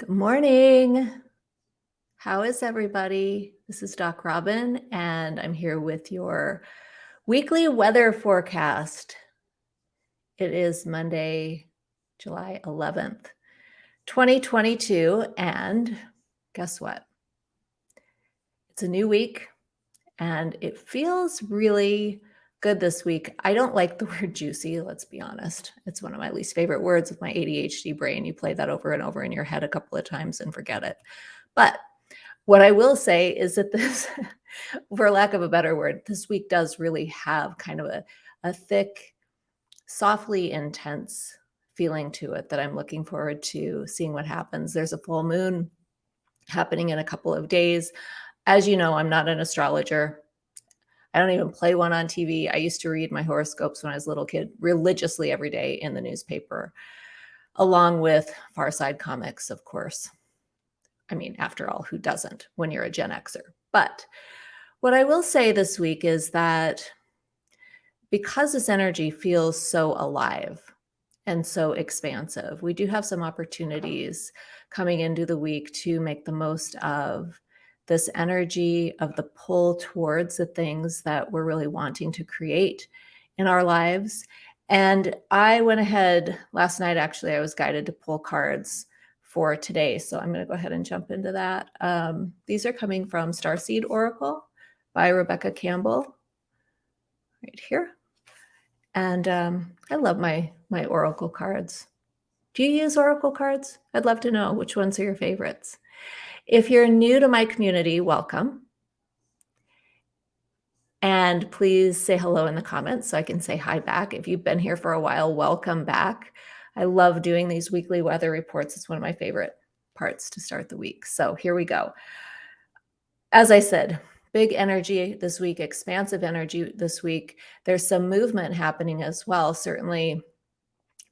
Good morning. How is everybody? This is Doc Robin, and I'm here with your weekly weather forecast. It is Monday, July 11th, 2022, and guess what? It's a new week, and it feels really good this week. I don't like the word juicy, let's be honest. It's one of my least favorite words with my ADHD brain. You play that over and over in your head a couple of times and forget it. But what I will say is that this, for lack of a better word, this week does really have kind of a, a thick, softly intense feeling to it that I'm looking forward to seeing what happens. There's a full moon happening in a couple of days. As you know, I'm not an astrologer. I don't even play one on TV. I used to read my horoscopes when I was a little kid religiously every day in the newspaper, along with Far Side comics, of course. I mean, after all, who doesn't when you're a Gen Xer? But what I will say this week is that because this energy feels so alive and so expansive, we do have some opportunities coming into the week to make the most of this energy of the pull towards the things that we're really wanting to create in our lives. And I went ahead last night, actually, I was guided to pull cards for today. So I'm going to go ahead and jump into that. Um, these are coming from Starseed Oracle by Rebecca Campbell right here. And um, I love my, my Oracle cards. Do you use Oracle cards? I'd love to know which ones are your favorites. If you're new to my community, welcome. And please say hello in the comments so I can say hi back. If you've been here for a while, welcome back. I love doing these weekly weather reports. It's one of my favorite parts to start the week. So here we go. As I said, big energy this week, expansive energy this week. There's some movement happening as well. Certainly,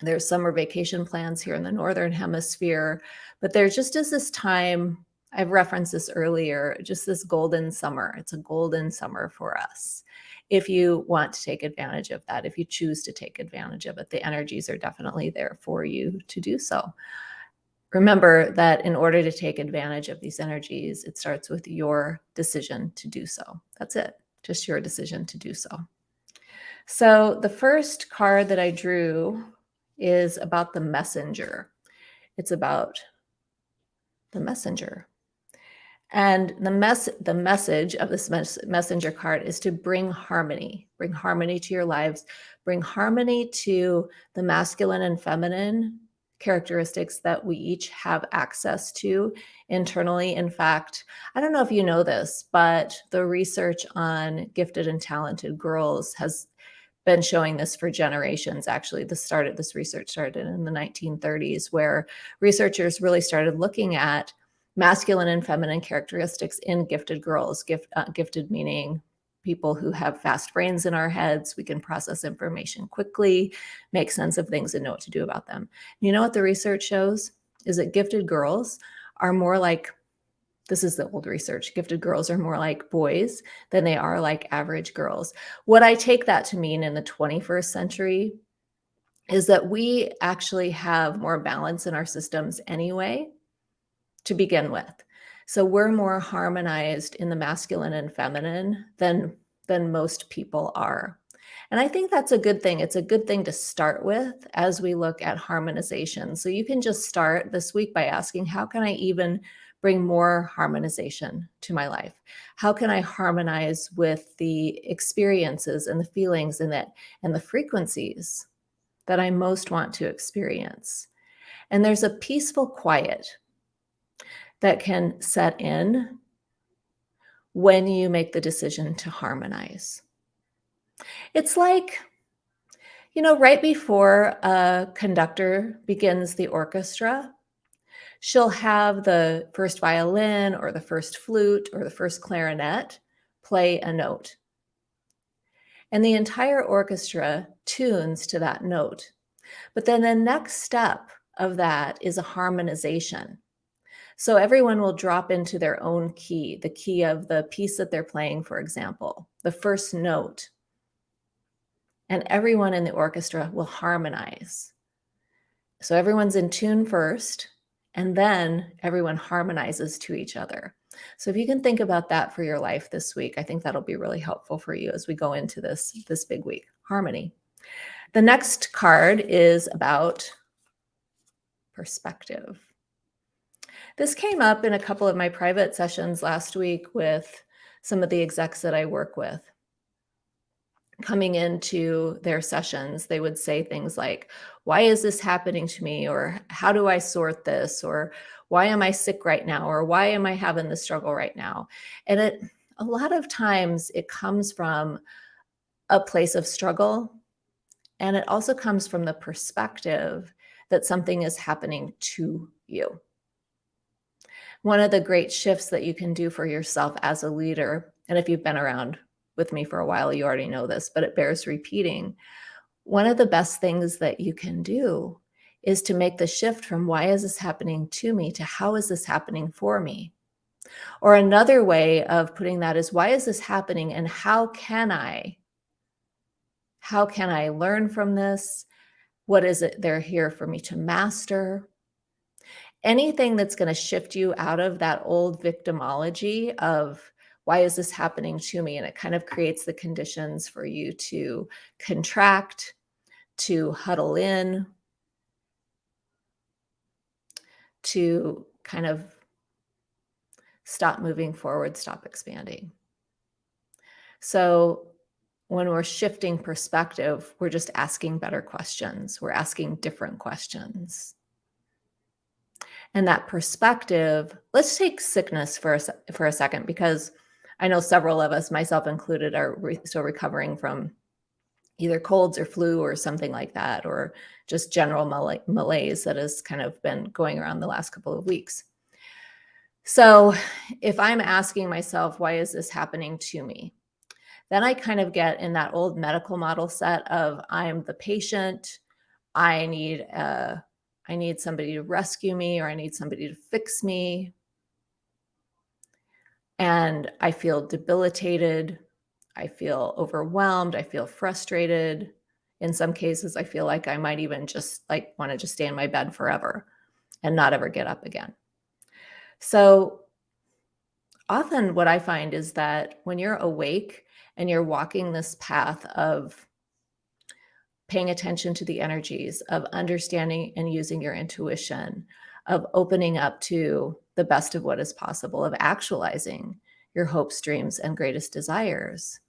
there's summer vacation plans here in the Northern Hemisphere, but there just is this time I've referenced this earlier, just this golden summer. It's a golden summer for us. If you want to take advantage of that, if you choose to take advantage of it, the energies are definitely there for you to do so. Remember that in order to take advantage of these energies, it starts with your decision to do so. That's it, just your decision to do so. So the first card that I drew is about the messenger. It's about the messenger. And the mess the message of this mes messenger card is to bring harmony, bring harmony to your lives, bring harmony to the masculine and feminine characteristics that we each have access to internally. In fact, I don't know if you know this, but the research on gifted and talented girls has been showing this for generations. Actually, this started this research started in the 1930s where researchers really started looking at masculine and feminine characteristics in gifted girls, gift, uh, gifted meaning people who have fast brains in our heads. We can process information quickly, make sense of things and know what to do about them. You know what the research shows is that gifted girls are more like this is the old research. Gifted girls are more like boys than they are like average girls. What I take that to mean in the 21st century is that we actually have more balance in our systems anyway to begin with. So we're more harmonized in the masculine and feminine than than most people are. And I think that's a good thing. It's a good thing to start with as we look at harmonization. So you can just start this week by asking, how can I even bring more harmonization to my life? How can I harmonize with the experiences and the feelings and that and the frequencies that I most want to experience? And there's a peaceful quiet that can set in when you make the decision to harmonize. It's like, you know, right before a conductor begins the orchestra, she'll have the first violin or the first flute or the first clarinet play a note. And the entire orchestra tunes to that note. But then the next step of that is a harmonization. So everyone will drop into their own key, the key of the piece that they're playing, for example, the first note. And everyone in the orchestra will harmonize. So everyone's in tune first, And then everyone harmonizes to each other. So if you can think about that for your life this week, I think that'll be really helpful for you as we go into this, this big week, harmony. The next card is about perspective. This came up in a couple of my private sessions last week with some of the execs that I work with. Coming into their sessions, they would say things like, Why is this happening to me? Or how do I sort this? Or why am I sick right now? Or why am I having the struggle right now? And it a lot of times it comes from a place of struggle. And it also comes from the perspective that something is happening to you. One of the great shifts that you can do for yourself as a leader, and if you've been around with me for a while, you already know this, but it bears repeating. One of the best things that you can do is to make the shift from why is this happening to me to how is this happening for me? Or another way of putting that is why is this happening and how can I how can I learn from this? What is it they're here for me to master? Anything that's going to shift you out of that old victimology of why is this happening to me? And it kind of creates the conditions for you to contract, to huddle in, to kind of stop moving forward, stop expanding. So when we're shifting perspective, we're just asking better questions. We're asking different questions. And that perspective, let's take sickness for a, for a second, because I know several of us, myself included, are re still recovering from either colds or flu or something like that, or just general mal malaise that has kind of been going around the last couple of weeks. So if I'm asking myself, why is this happening to me? Then I kind of get in that old medical model set of I'm the patient, I need uh, I need somebody to rescue me or I need somebody to fix me. And I feel debilitated. I feel overwhelmed. I feel frustrated. In some cases, I feel like I might even just like want to just stay in my bed forever and not ever get up again. So often what I find is that when you're awake and you're walking this path of paying attention to the energies, of understanding and using your intuition, of opening up to the best of what is possible, of actualizing your hopes, dreams, and greatest desires.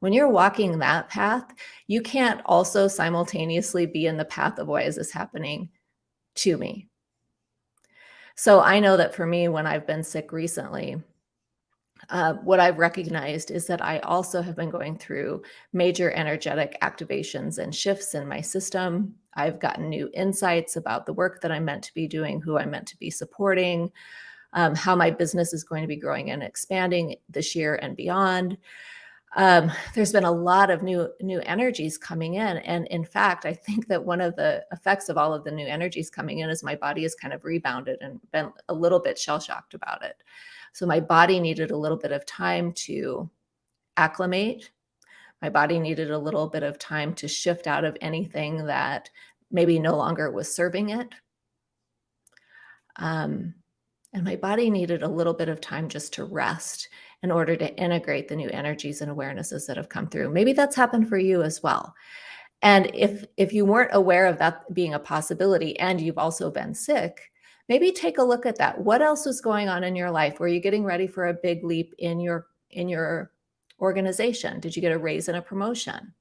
When you're walking that path, you can't also simultaneously be in the path of why is this happening to me? So I know that for me, when I've been sick recently, uh, what I've recognized is that I also have been going through major energetic activations and shifts in my system. I've gotten new insights about the work that I'm meant to be doing, who I'm meant to be supporting, um, how my business is going to be growing and expanding this year and beyond. Um, there's been a lot of new new energies coming in. And in fact, I think that one of the effects of all of the new energies coming in is my body has kind of rebounded and been a little bit shell-shocked about it. So my body needed a little bit of time to acclimate. My body needed a little bit of time to shift out of anything that maybe no longer was serving it. Um, and my body needed a little bit of time just to rest in order to integrate the new energies and awarenesses that have come through. Maybe that's happened for you as well. And if if you weren't aware of that being a possibility and you've also been sick, maybe take a look at that. What else was going on in your life? Were you getting ready for a big leap in your in your organization? Did you get a raise and a promotion?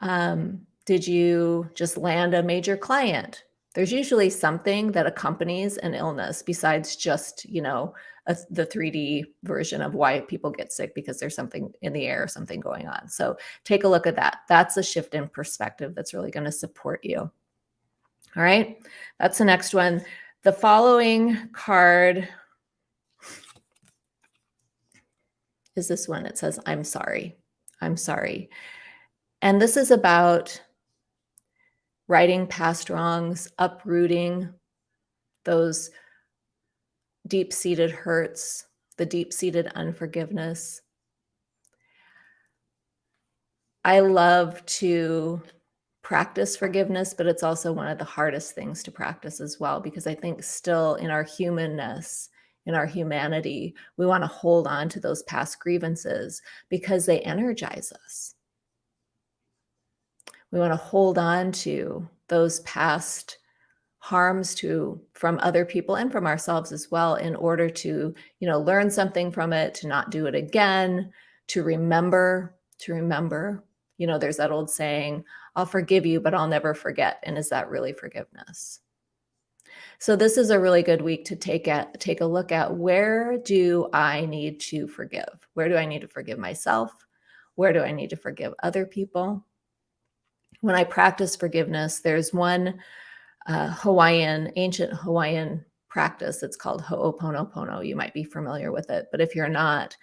Um, did you just land a major client? There's usually something that accompanies an illness besides just, you know, a, the 3D version of why people get sick because there's something in the air, or something going on. So take a look at that. That's a shift in perspective that's really going to support you. All right, that's the next one. The following card is this one. It says, I'm sorry. I'm sorry. And this is about righting past wrongs, uprooting those deep-seated hurts, the deep-seated unforgiveness. I love to practice forgiveness, but it's also one of the hardest things to practice as well, because I think still in our humanness, in our humanity, we want to hold on to those past grievances because they energize us. We want to hold on to those past harms to from other people and from ourselves as well in order to, you know, learn something from it, to not do it again, to remember, to remember. You know, there's that old saying, I'll forgive you, but I'll never forget. And is that really forgiveness? So this is a really good week to take at take a look at where do I need to forgive? Where do I need to forgive myself? Where do I need to forgive other people? When I practice forgiveness, there's one uh, Hawaiian, ancient Hawaiian practice. It's called Ho'oponopono. You might be familiar with it, but if you're not,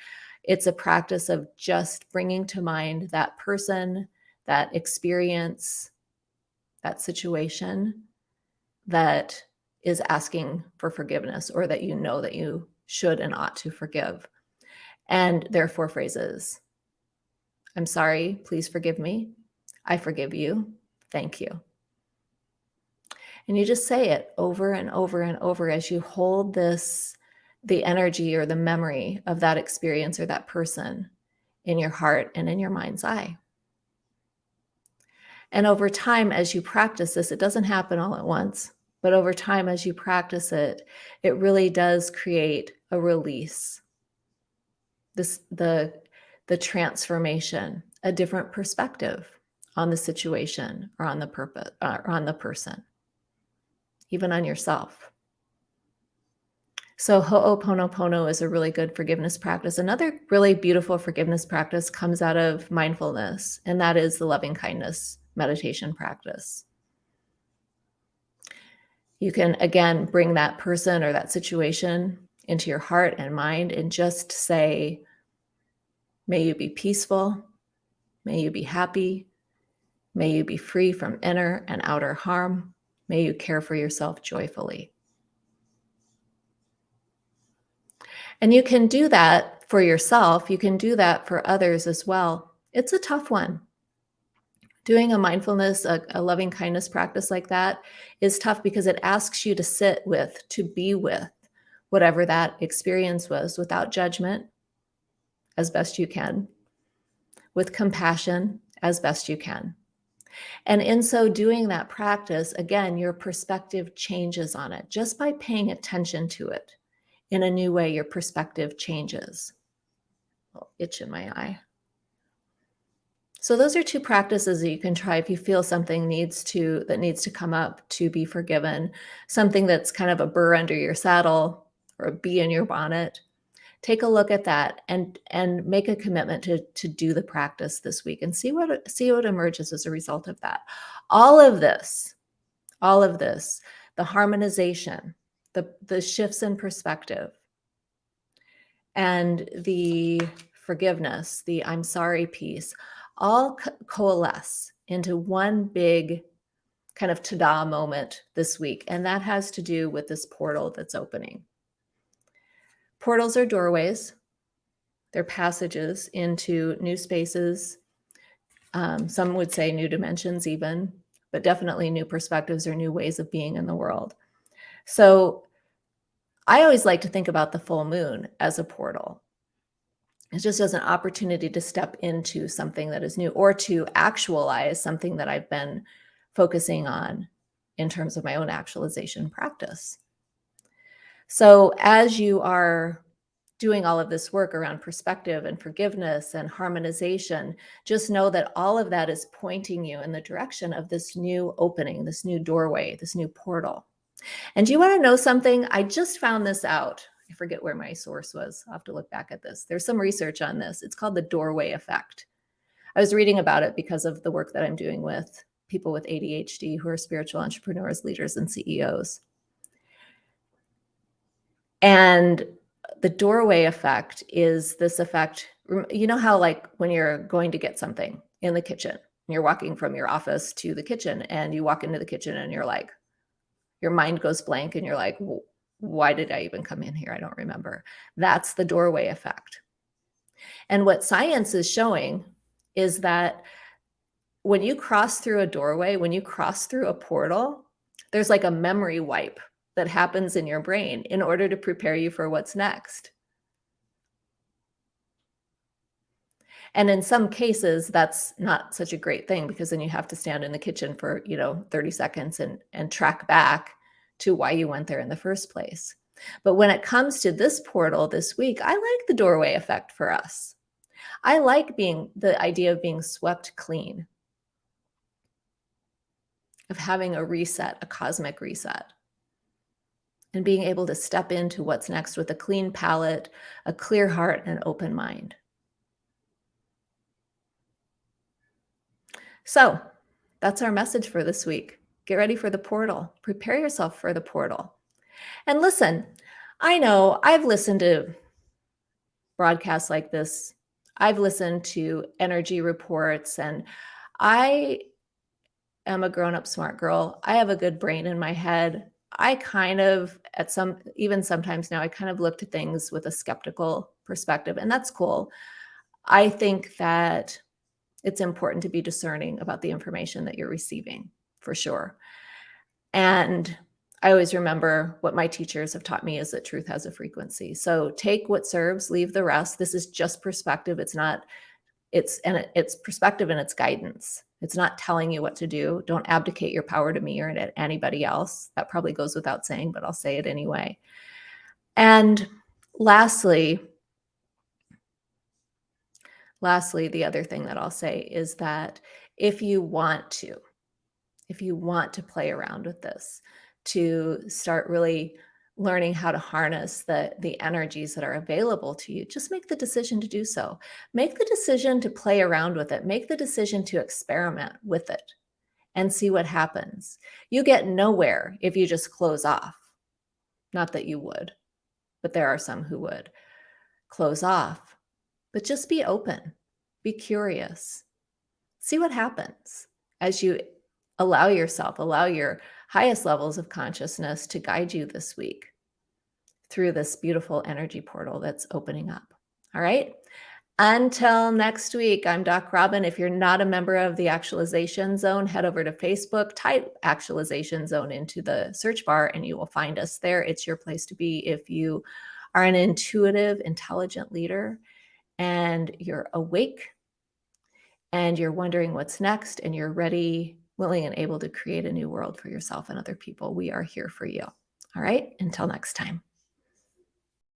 it's a practice of just bringing to mind that person, that experience, that situation that is asking for forgiveness or that you know that you should and ought to forgive. And there are four phrases. I'm sorry, please forgive me. I forgive you. Thank you. And you just say it over and over and over as you hold this, the energy or the memory of that experience or that person in your heart and in your mind's eye. And over time, as you practice this, it doesn't happen all at once, but over time, as you practice it, it really does create a release. This, the, the transformation, a different perspective on the situation or on the purpose or uh, on the person even on yourself. So Ho'oponopono is a really good forgiveness practice. Another really beautiful forgiveness practice comes out of mindfulness, and that is the loving kindness meditation practice. You can, again, bring that person or that situation into your heart and mind and just say, may you be peaceful, may you be happy, may you be free from inner and outer harm, May you care for yourself joyfully. And you can do that for yourself. You can do that for others as well. It's a tough one. Doing a mindfulness, a, a loving kindness practice like that is tough because it asks you to sit with, to be with whatever that experience was without judgment as best you can, with compassion as best you can. And in so doing that practice, again, your perspective changes on it just by paying attention to it in a new way, your perspective changes. Itch in my eye. So those are two practices that you can try if you feel something needs to that needs to come up to be forgiven, something that's kind of a burr under your saddle or a bee in your bonnet take a look at that and and make a commitment to to do the practice this week and see what see what emerges as a result of that all of this all of this the harmonization the the shifts in perspective and the forgiveness the i'm sorry piece all co coalesce into one big kind of ta-da moment this week and that has to do with this portal that's opening Portals are doorways. They're passages into new spaces. Um, some would say new dimensions even, but definitely new perspectives or new ways of being in the world. So I always like to think about the full moon as a portal. It's just as an opportunity to step into something that is new or to actualize something that I've been focusing on in terms of my own actualization practice. So as you are doing all of this work around perspective and forgiveness and harmonization, just know that all of that is pointing you in the direction of this new opening, this new doorway, this new portal. And do you want to know something? I just found this out. I forget where my source was. I'll have to look back at this. There's some research on this. It's called the doorway effect. I was reading about it because of the work that I'm doing with people with ADHD who are spiritual entrepreneurs, leaders, and CEOs. And the doorway effect is this effect. You know how like when you're going to get something in the kitchen, you're walking from your office to the kitchen and you walk into the kitchen and you're like, your mind goes blank and you're like, why did I even come in here? I don't remember. That's the doorway effect. And what science is showing is that when you cross through a doorway, when you cross through a portal, there's like a memory wipe that happens in your brain in order to prepare you for what's next. And in some cases, that's not such a great thing because then you have to stand in the kitchen for, you know, 30 seconds and, and track back to why you went there in the first place. But when it comes to this portal this week, I like the doorway effect for us. I like being the idea of being swept clean, of having a reset, a cosmic reset, and being able to step into what's next with a clean palette, a clear heart, and an open mind. So that's our message for this week. Get ready for the portal. Prepare yourself for the portal. And listen, I know I've listened to broadcasts like this. I've listened to energy reports and I am a grown up smart girl. I have a good brain in my head. I kind of, at some, even sometimes now, I kind of look to things with a skeptical perspective, and that's cool. I think that it's important to be discerning about the information that you're receiving for sure. And I always remember what my teachers have taught me is that truth has a frequency. So take what serves, leave the rest. This is just perspective. It's not, it's, and it's perspective and it's guidance. It's not telling you what to do. Don't abdicate your power to me or to anybody else. That probably goes without saying, but I'll say it anyway. And lastly, Lastly, the other thing that I'll say is that if you want to, if you want to play around with this, to start really learning how to harness the the energies that are available to you just make the decision to do so. Make the decision to play around with it. Make the decision to experiment with it and see what happens. You get nowhere if you just close off. Not that you would but there are some who would. Close off but just be open, be curious, see what happens as you allow yourself, allow your highest levels of consciousness to guide you this week through this beautiful energy portal that's opening up. All right. Until next week, I'm Doc Robin. If you're not a member of the Actualization Zone, head over to Facebook, type Actualization Zone into the search bar, and you will find us there. It's your place to be if you are an intuitive, intelligent leader and you're awake and you're wondering what's next and you're ready, willing, and able to create a new world for yourself and other people, we are here for you. All right. Until next time.